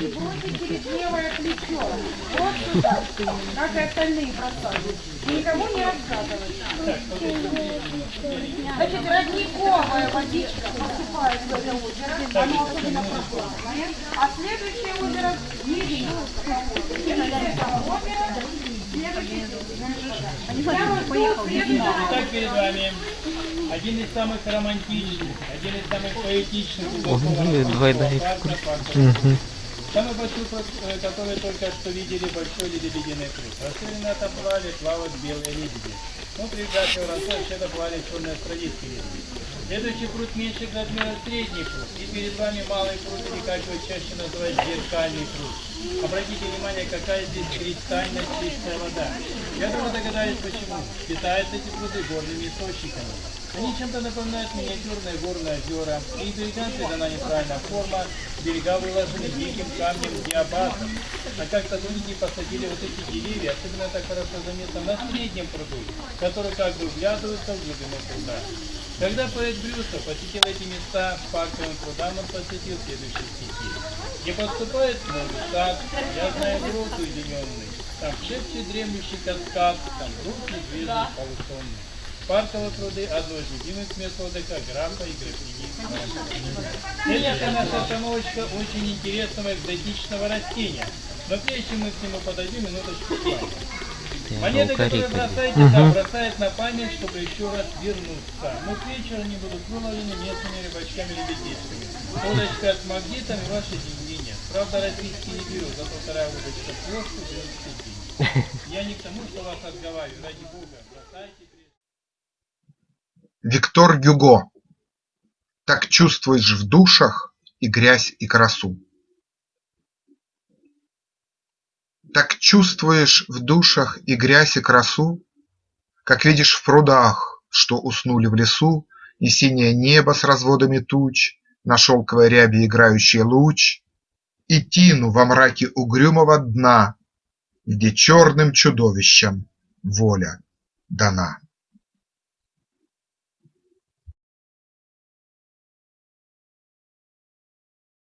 и бросить через левое плечо. Вот сюда, как и остальные бросали. Никому не разгадывать. Значит, родниковая водичка поступает в это озеро, оно особенно прохладное. А следующее озеро следующее Итак, перед вами один из самых романтичных, один из самых поэтичных Самый большой, пруд, э, который только что видели, большой лебединый пруд. Расселены отоплали, плавают белые лебеди. Ну, при графе росой вообще-то плавали черные австралийские лебеди. Следующий пруд меньше размера средний пруд. И перед вами малый пруд, или как его чаще называют зеркальный пруд. Обратите внимание, какая здесь кристально чистая вода. Я думаю, догадались почему. Питаются эти пруды горными источниками. Они чем-то напоминают миниатюрные горные озера. И берегам придана неправильная форма. Берега выложены диким камнем диабатом. А как-то люди посадили вот эти деревья, особенно так хорошо заметно на среднем пруду, который как бы вглядывается в глубину пруда. Когда поэт Брюсов посетил эти места парковым прудам, он посетил следующие стихи. Не подступает новый сад, я знаю груд уединенный, там шепчет дремлющий каскад, там рук медвежий полусонный. Парковые пруды – одно из любимых мест отдыха графа и графини. Следующая наша остановочка очень интересного экзотичного растения. Но прежде чем мы к нему подойдем, минуточку. Монеты, которые бросаете, да, бросают на память, чтобы еще раз вернуться. Но к вечеру они будут выловлены местными рыбачками-лебедичками. Удочка с магнитом и ваши деньги нет. Правда, российские не берут, зато вторая удочка ложку берет деньги. Я не к тому, что вас отговариваю, ради бога, бросайте. Виктор Гюго Так чувствуешь в душах и грязь и красу Так чувствуешь в душах и грязь и красу, Как видишь в прудах, что уснули в лесу, И синее небо с разводами туч, На шелковой ряби играющий луч, И тину во мраке угрюмого дна, Где черным чудовищам воля дана.